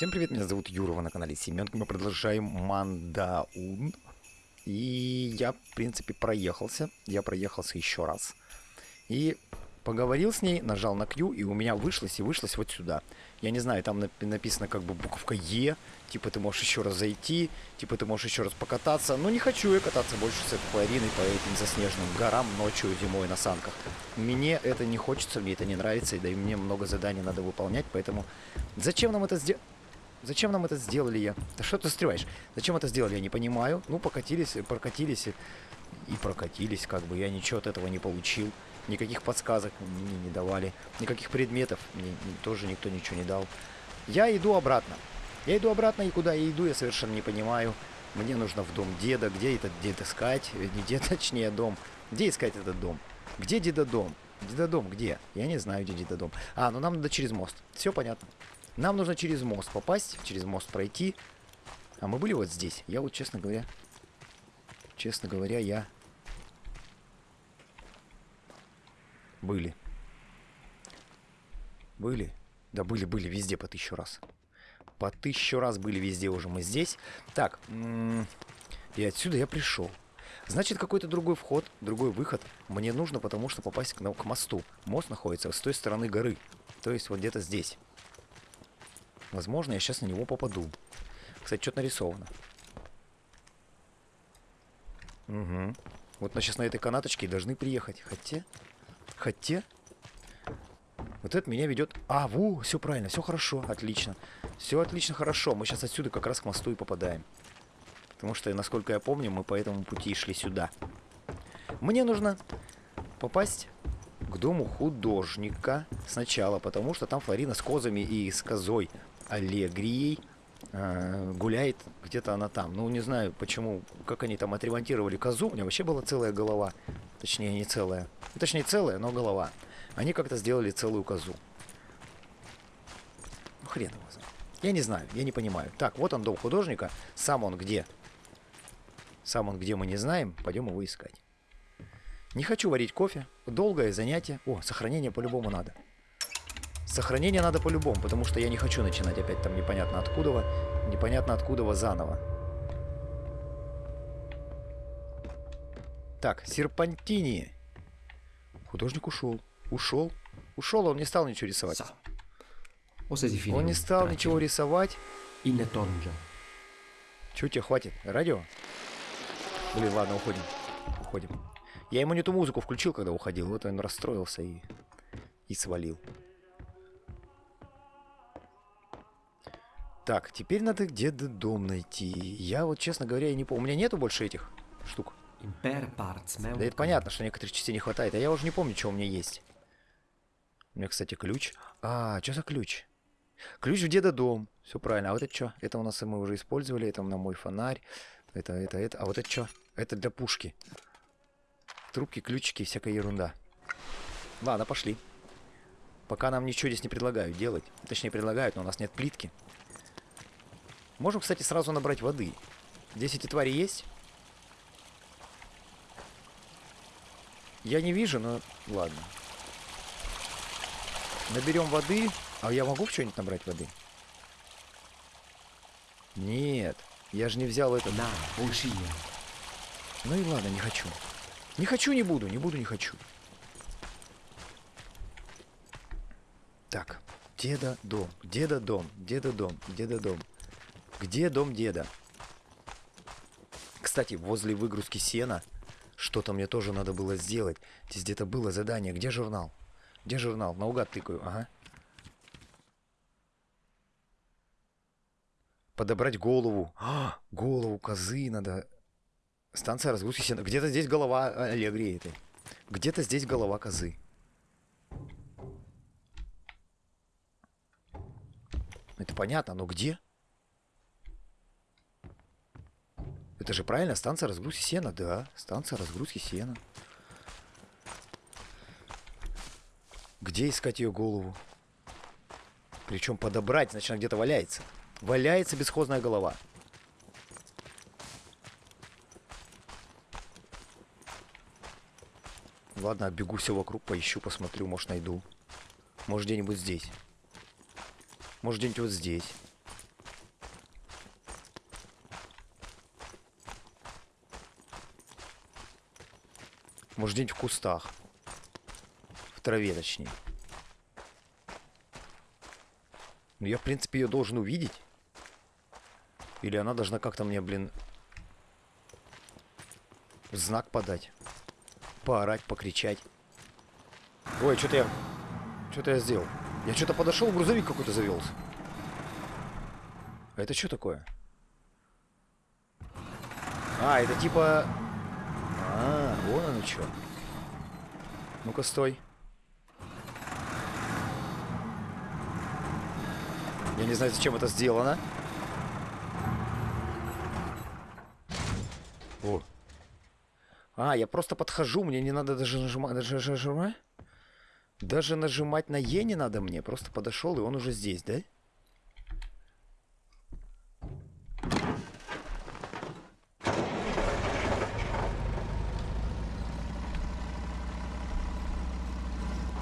Всем привет, меня зовут Юрова на канале Семенка. Мы продолжаем Мандаун. И я, в принципе, проехался. Я проехался еще раз. И поговорил с ней, нажал на Q, и у меня вышлось, и вышлось вот сюда. Я не знаю, там написано как бы буковка Е, типа ты можешь еще раз зайти, типа ты можешь еще раз покататься. Но не хочу я кататься больше с этой Флориной по этим заснеженным горам ночью, зимой на санках. Мне это не хочется, мне это не нравится, и да и мне много заданий надо выполнять, поэтому зачем нам это сделать? Зачем нам это сделали я? Да что ты застреваешь? Зачем это сделали, я не понимаю. Ну, покатились, прокатились и прокатились, как бы. Я ничего от этого не получил. Никаких подсказок мне не давали. Никаких предметов мне тоже никто ничего не дал. Я иду обратно. Я иду обратно, и куда я иду, я совершенно не понимаю. Мне нужно в дом деда. Где этот дед искать? Не дед, точнее, дом. Где искать этот дом? Где деда дом? Деда дом где? Я не знаю, где деда дом. А, ну нам надо через мост. Все понятно. Нам нужно через мост попасть, через мост пройти. А мы были вот здесь. Я вот, честно говоря... Честно говоря, я... Были. Были? Да были, были везде по тысячу раз. По тысячу раз были везде уже мы здесь. Так, и отсюда я пришел. Значит, какой-то другой вход, другой выход мне нужно, потому что попасть к, к мосту. Мост находится с той стороны горы. То есть вот где-то здесь. Возможно, я сейчас на него попаду. Кстати, что-то нарисовано. Угу. Вот мы сейчас на этой канаточке должны приехать. Хотя... Хотя... Вот это меня ведет... А, ву, все правильно, все хорошо, отлично. Все отлично, хорошо. Мы сейчас отсюда как раз к мосту и попадаем. Потому что, насколько я помню, мы по этому пути шли сюда. Мне нужно попасть к дому художника сначала, потому что там Флорина с козами и с козой Аллегрией э, гуляет где-то она там. Ну, не знаю, почему, как они там отремонтировали козу. У меня вообще была целая голова. Точнее, не целая. Точнее, целая, но голова. Они как-то сделали целую козу. Ну, хрен его знает. Я не знаю, я не понимаю. Так, вот он, дом художника. Сам он где? Сам он где, мы не знаем. Пойдем его искать. Не хочу варить кофе. Долгое занятие. О, сохранение по-любому надо. Сохранение надо по-любому, потому что я не хочу начинать опять там непонятно откуда, непонятно откуда заново. Так, серпантини. Художник ушел. Ушел. Ушел, он не стал ничего рисовать. Он не стал ничего рисовать. Чего тебе хватит? Радио? Блин, ладно, уходим. Уходим. Я ему не ту музыку включил, когда уходил. Вот он расстроился и, и свалил. Так, теперь надо где-то дом найти. Я вот, честно говоря, я не помню. У меня нету больше этих штук. Да это понятно, что некоторых частей не хватает. А я уже не помню, что у меня есть. У меня, кстати, ключ. А, что за ключ? Ключ в деда дом. Все правильно. А вот это что? Это у нас мы уже использовали. Это на мой фонарь. Это, это, это. А вот это что? Это для пушки. Трубки, ключики, всякая ерунда. Ладно, пошли. Пока нам ничего здесь не предлагают делать. Точнее, предлагают, но у нас нет плитки. Можем, кстати, сразу набрать воды. Здесь эти твари есть? Я не вижу, но ладно. Наберем воды. А я могу в что-нибудь набрать воды? Нет. Я же не взял это. Да, уши. Ну и ладно, не хочу. Не хочу, не буду. Не буду, не хочу. Так. Деда дом. Деда дом. Деда дом. Деда дом. Где дом деда? Кстати, возле выгрузки сена что-то мне тоже надо было сделать. Здесь где-то было задание. Где журнал? Где журнал? Наугад тыкаю. Ага. Подобрать голову. А, голову козы надо. Станция разгрузки сена. Где-то здесь голова Аллегрии этой. Где-то здесь голова козы. Это понятно, но где? Это же правильно, станция разгрузки сена, да. Станция разгрузки сена. Где искать ее голову? Причем подобрать, значит, она где-то валяется. Валяется бесхозная голова. Ладно, бегу все вокруг, поищу, посмотрю, может найду. Может где-нибудь здесь. Может где-нибудь вот здесь. Может где-нибудь в кустах. В траве, точнее. Ну я, в принципе, ее должен увидеть. Или она должна как-то мне, блин, знак подать. Поорать, покричать. Ой, что-то я... Что-то я сделал. Я что-то подошел, грузовик какой-то завелся. А это что такое? А, это типа... А, вон оно что. Ну-ка, стой. Я не знаю, зачем это сделано. О. А, я просто подхожу, мне не надо даже нажимать. Даже нажимать? Даже нажимать на Е не надо мне. Просто подошел, и он уже здесь, да?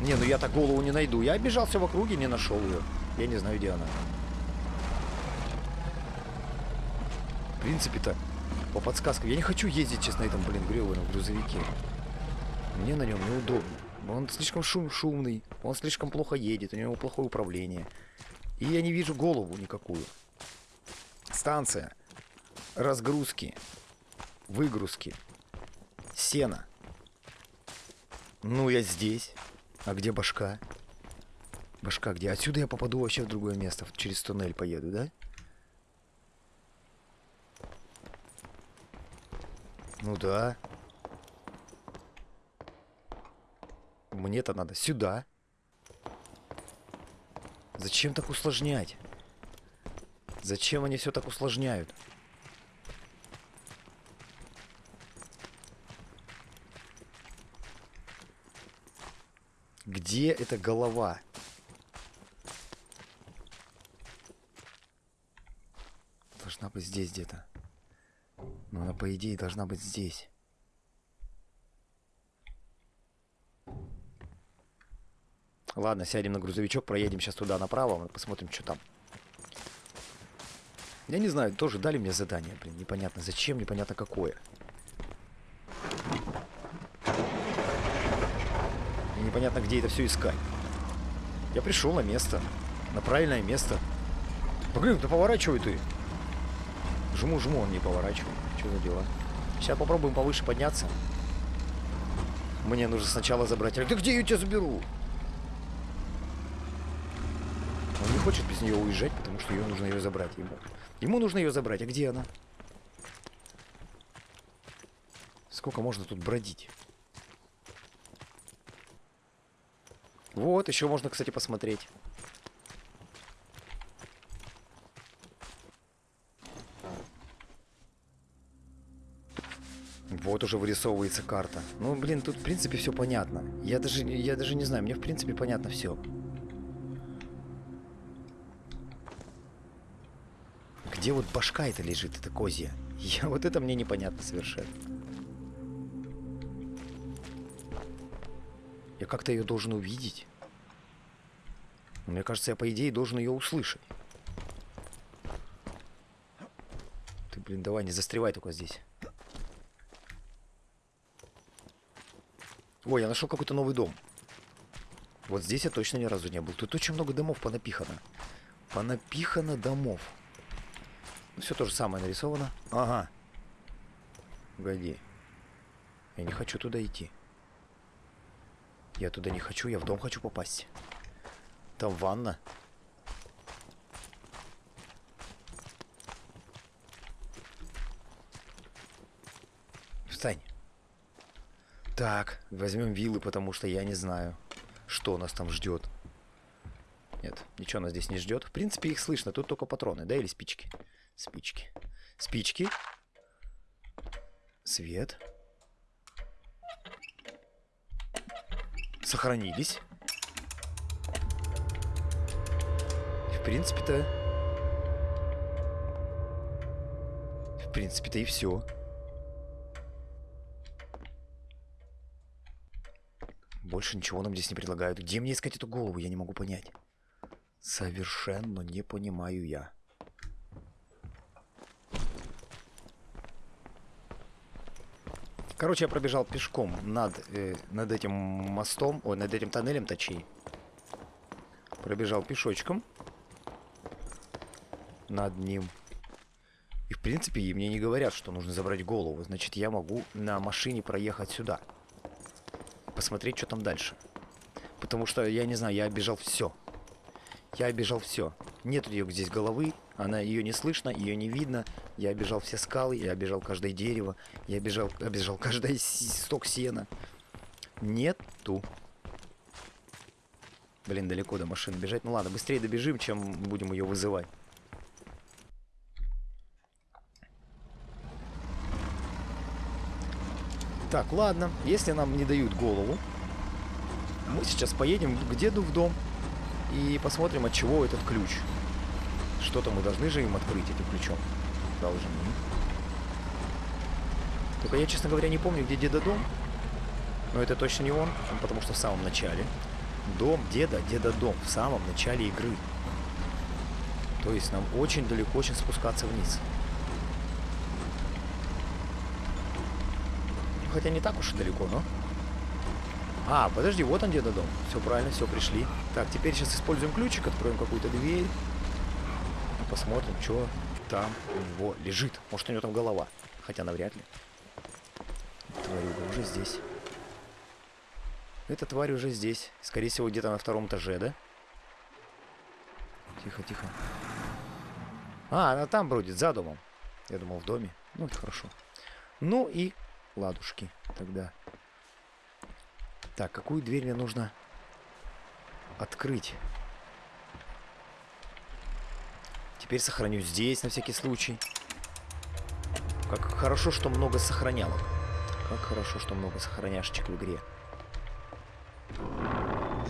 Не, ну я так голову не найду. Я обижался в округе, не нашел ее. Я не знаю, где она. В принципе-то, по подсказкам. Я не хочу ездить, честно, на этом, блин, гребаном грузовике. Мне на нем неудобно. Он слишком шум шумный, он слишком плохо едет, у него плохое управление. И я не вижу голову никакую. Станция. Разгрузки. Выгрузки. Сена. Ну, я здесь. А где башка? Башка где? Отсюда я попаду вообще в другое место. Через туннель поеду, да? Ну да. Мне-то надо сюда. Зачем так усложнять? Зачем они все так усложняют? Где эта голова? Должна быть здесь где-то. Она, по идее, должна быть здесь. Ладно, сядем на грузовичок, проедем сейчас туда направо, посмотрим, что там. Я не знаю, тоже дали мне задание, блин, непонятно зачем, непонятно какое. И непонятно, где это все искать. Я пришел на место, на правильное место. Блин, да поворачивай ты. Жму, жму, он не поворачивает. Что за дела? Сейчас попробуем повыше подняться. Мне нужно сначала забрать. Да где я тебя заберу? Он не хочет без нее уезжать, потому что ее нужно ее забрать ему. Ему нужно ее забрать. А где она? Сколько можно тут бродить? Вот, еще можно, кстати, посмотреть. Вот уже вырисовывается карта. Ну, блин, тут, в принципе, все понятно. Я даже, я даже не знаю, мне, в принципе, понятно все. Где вот башка это лежит, это козья? Я, вот это мне непонятно совершенно. Я как-то ее должен увидеть. Мне кажется, я, по идее, должен ее услышать. Ты, блин, давай, не застревай только здесь. Ой, я нашел какой-то новый дом. Вот здесь я точно ни разу не был. Тут очень много домов понапихано. Понапихано домов. Ну, все то же самое нарисовано. Ага. Погоди. Я не хочу туда идти. Я туда не хочу, я в дом хочу попасть. Там ванна. Встань. Так, возьмем виллы, потому что я не знаю, что нас там ждет. Нет, ничего нас здесь не ждет. В принципе, их слышно. Тут только патроны, да, или спички? Спички. Спички. Свет. Сохранились. В принципе-то... В принципе-то и все. Больше ничего нам здесь не предлагают. Где мне искать эту голову, я не могу понять. Совершенно не понимаю я. Короче, я пробежал пешком над, э, над этим мостом, ой, над этим тоннелем, точнее. Пробежал пешочком над ним. И, в принципе, мне не говорят, что нужно забрать голову. Значит, я могу на машине проехать сюда. Посмотреть, что там дальше. Потому что, я не знаю, я обижал все. Я обижал все. Нет ее здесь головы, она ее не слышно, ее не видно. Я обижал все скалы, я обижал каждое дерево, я обижал, обижал каждый сток сена. Нету. Блин, далеко до машины бежать. Ну ладно, быстрее добежим, чем будем ее вызывать. Так, ладно, если нам не дают голову, мы сейчас поедем к деду в дом и посмотрим, от чего этот ключ. Что-то мы должны же им открыть этим ключом. Должны. Только я, честно говоря, не помню, где деда дом. Но это точно не он, потому что в самом начале. Дом деда, деда дом. В самом начале игры. То есть нам очень далеко очень спускаться вниз. Хотя не так уж и далеко, но... А, подожди, вот он деда дом. Все правильно, все, пришли. Так, теперь сейчас используем ключик, откроем какую-то дверь. Посмотрим, что там у него лежит. Может, у него там голова. Хотя навряд ли. Тварюга уже здесь. Эта тварь уже здесь. Скорее всего, где-то на втором этаже, да? Тихо, тихо. А, она там бродит, за домом. Я думал, в доме. Ну, это хорошо. Ну и ладушки тогда. Так, какую дверь мне нужно открыть? Теперь сохраню здесь на всякий случай. Как хорошо, что много сохранялок. Как хорошо, что много сохраняшечек в игре.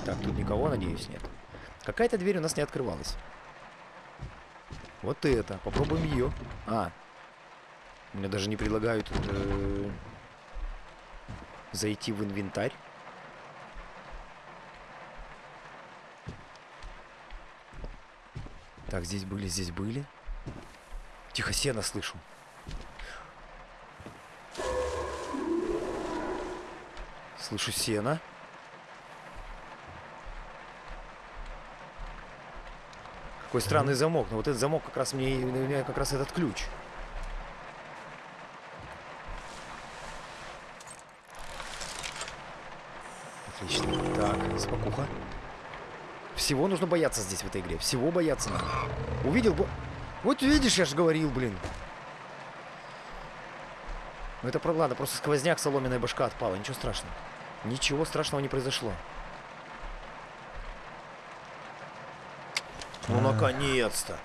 Так, тут никого, надеюсь, нет. Какая-то дверь у нас не открывалась. Вот это. Попробуем ее. А. Мне даже не предлагают э, зайти в инвентарь. Так, здесь были, здесь были. Тихо, сено слышу. Слышу сено. Какой странный замок. Но вот этот замок как раз мне, мне как раз этот ключ. Отлично. Так, спокуха. Всего нужно бояться здесь, в этой игре. Всего бояться надо. Увидел бы... Вот видишь, я же говорил, блин. Ну это, ладно, просто сквозняк, соломенная башка отпала. Ничего страшного. Ничего страшного не произошло. Ну, наконец-то.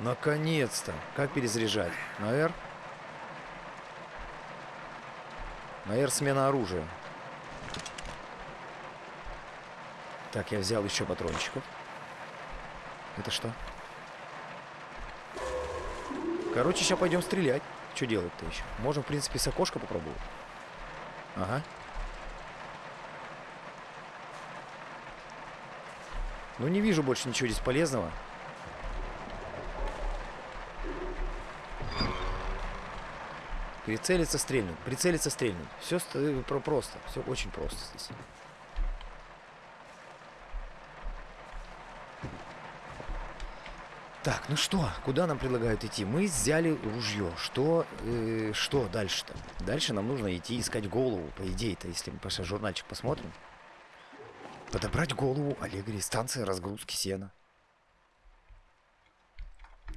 Наконец-то. Как перезаряжать? На R? На R смена оружия. Так, я взял еще патрончиков. Это что? Короче, сейчас пойдем стрелять. Что делать-то еще? Можем, в принципе, с окошка попробовать. Ага. Ну, не вижу больше ничего здесь полезного. Прицелиться, стрельнуть. Прицелиться, стрельнуть. Все э, просто. Все очень просто здесь. Так, ну что, куда нам предлагают идти? Мы взяли ружье. Что, э, что дальше-то? Дальше нам нужно идти искать голову, по идее-то, если мы пошли журнальчик посмотрим. Подобрать голову Аллегри, станция разгрузки сена.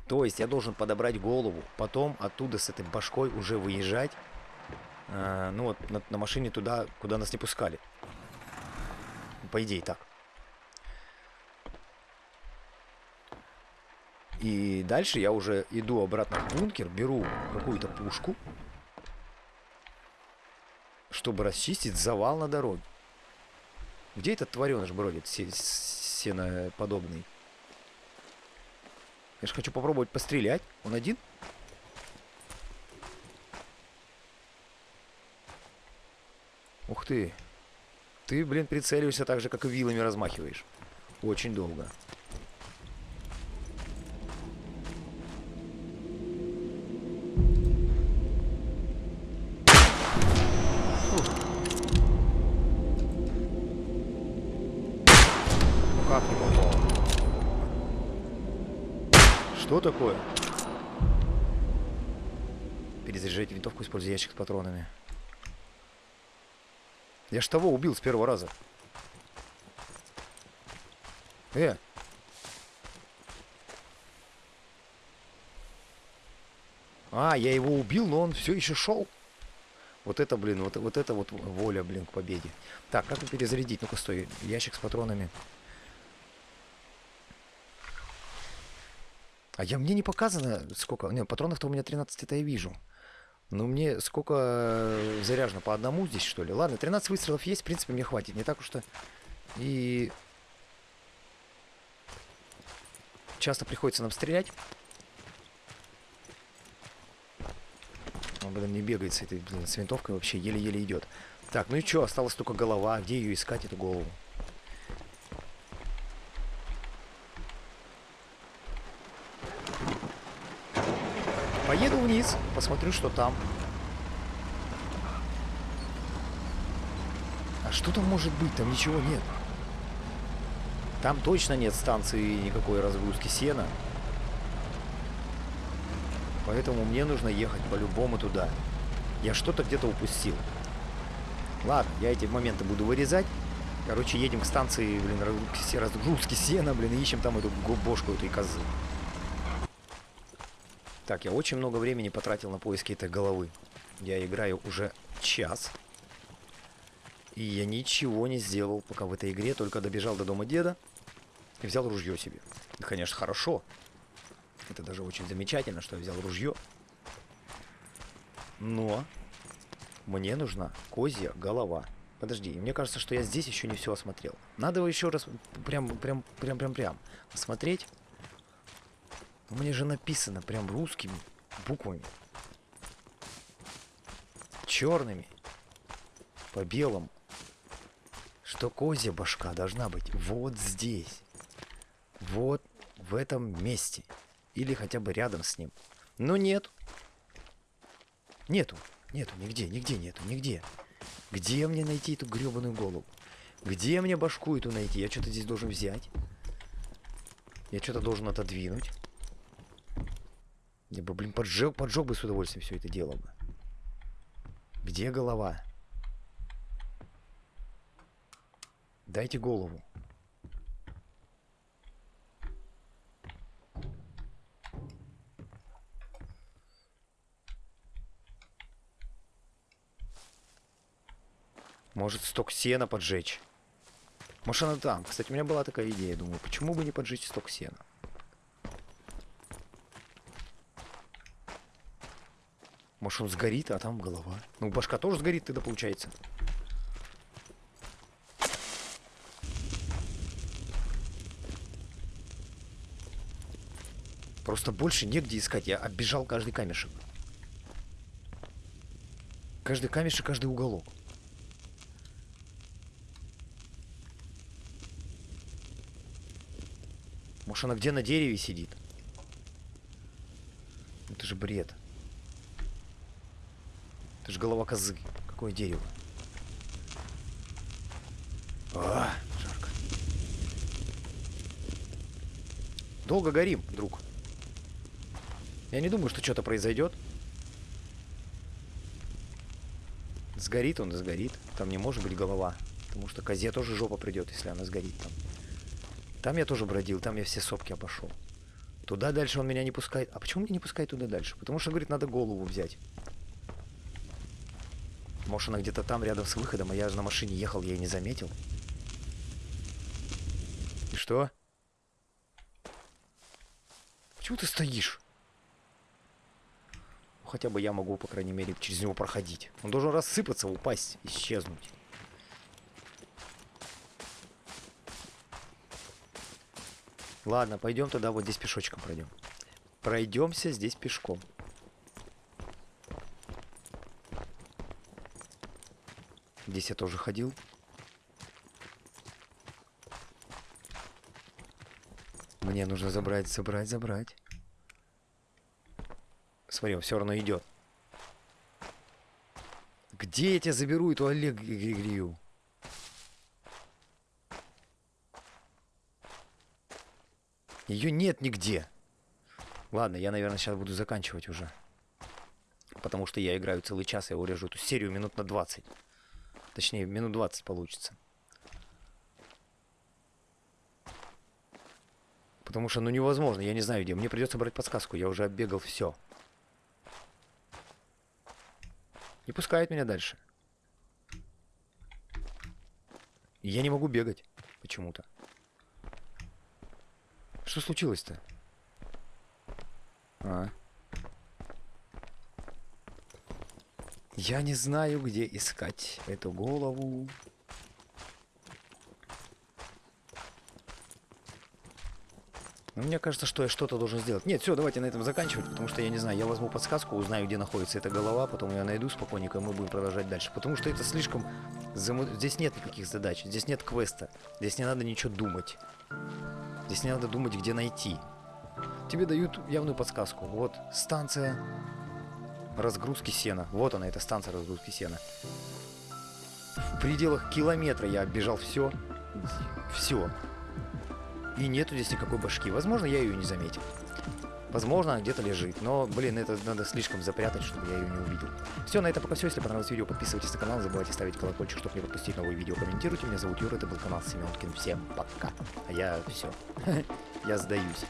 То есть я должен подобрать голову, потом оттуда с этой башкой уже выезжать. Э, ну вот на, на машине туда, куда нас не пускали. По идее так. И дальше я уже иду обратно в бункер, беру какую-то пушку, чтобы расчистить завал на дороге. Где этот твареныш бродит, сеноподобный? Я же хочу попробовать пострелять. Он один? Ух ты. Ты, блин, прицеливаешься так же, как и вилами размахиваешь. Очень долго. Как не попал? Что такое? Перезаряжайте винтовку, используя ящик с патронами. Я ж того убил с первого раза. Э! А, я его убил, но он все еще шел. Вот это, блин, вот, вот это вот воля, блин, к победе. Так, как перезарядить? Ну-ка, стой, ящик с патронами. А я, мне не показано, сколько... Не, патронов-то у меня 13, это я вижу. Но мне сколько заряжено? По одному здесь, что ли? Ладно, 13 выстрелов есть, в принципе, мне хватит. Не так уж-то и... Часто приходится нам стрелять. Он, блин, не бегает с этой, блин, с винтовкой вообще, еле-еле идет. Так, ну и что, осталась только голова. Где ее искать, эту голову? Поеду вниз, посмотрю, что там. А что там может быть? Там ничего нет. Там точно нет станции никакой разгрузки сена. Поэтому мне нужно ехать по-любому туда. Я что-то где-то упустил. Ладно, я эти моменты буду вырезать. Короче, едем к станции, блин, разгрузки сена, блин, и ищем там эту бошку этой козы. Так, я очень много времени потратил на поиски этой головы. Я играю уже час. И я ничего не сделал пока в этой игре, только добежал до дома деда и взял ружье себе. Это, конечно, хорошо. Это даже очень замечательно, что я взял ружье. Но мне нужна козья голова. Подожди, мне кажется, что я здесь еще не все осмотрел. Надо его еще раз прям, прям, прям, прям, прям осмотреть. Меня же написано прям русскими буквами. Черными. По белому. Что козья башка должна быть вот здесь. Вот в этом месте. Или хотя бы рядом с ним. Но нет. Нету. Нету, нигде, нигде нету, нигде. Где мне найти эту гребаную голову? Где мне башку эту найти? Я что-то здесь должен взять. Я что-то должен отодвинуть. Я бы, блин, поджег, поджег бы с удовольствием все это дело бы. Где голова? Дайте голову. Может, сток сена поджечь. Она там. Кстати, у меня была такая идея. Думаю, почему бы не поджечь сток сена? Может он сгорит, а там голова. Ну, башка тоже сгорит тогда получается. Просто больше негде искать. Я оббежал каждый камешек. Каждый камешек, каждый уголок. Может она где на дереве сидит? Это же бред. Же голова козы. Какое дерево? А, жарко. Долго горим, друг. Я не думаю, что что-то произойдет. Сгорит он, сгорит. Там не может быть голова. Потому что козе тоже жопа придет, если она сгорит там. Там я тоже бродил, там я все сопки обошел. Туда дальше он меня не пускает. А почему меня не пускает туда дальше? Потому что, говорит, надо голову взять. Может, она где-то там, рядом с выходом, а я же на машине ехал, я и не заметил. И что? Почему ты стоишь? Ну, хотя бы я могу, по крайней мере, через него проходить. Он должен рассыпаться, упасть, исчезнуть. Ладно, пойдем тогда вот здесь пешочком пройдем. Пройдемся здесь пешком. Здесь я тоже ходил. Мне нужно забрать, забрать, забрать. Смотри, он все равно идет. Где я тебя заберу, эту Олег Григорию? Ее нет нигде. Ладно, я, наверное, сейчас буду заканчивать уже. Потому что я играю целый час, я урежу эту серию минут на 20. Точнее, минут 20 получится. Потому что, ну, невозможно, я не знаю где. Мне придется брать подсказку, я уже оббегал все. Не пускает меня дальше. Я не могу бегать почему-то. Что случилось-то? А. Я не знаю, где искать эту голову. Но мне кажется, что я что-то должен сделать. Нет, все, давайте на этом заканчивать, потому что я не знаю, я возьму подсказку, узнаю, где находится эта голова, потом я найду спокойненько, и мы будем продолжать дальше. Потому что это слишком... Зам... Здесь нет никаких задач, здесь нет квеста, здесь не надо ничего думать. Здесь не надо думать, где найти. Тебе дают явную подсказку. Вот станция разгрузки сена. Вот она, эта станция разгрузки сена. В пределах километра я оббежал все. Все. И нету здесь никакой башки. Возможно, я ее не заметил. Возможно, она где-то лежит. Но, блин, это надо слишком запрятать, чтобы я ее не увидел. Все, на этом пока все. Если понравилось видео, подписывайтесь на канал. Не забывайте ставить колокольчик, чтобы не пропустить новые видео. Комментируйте. Меня зовут Юра, это был канал Семенкин. Всем пока. А я все. Я сдаюсь.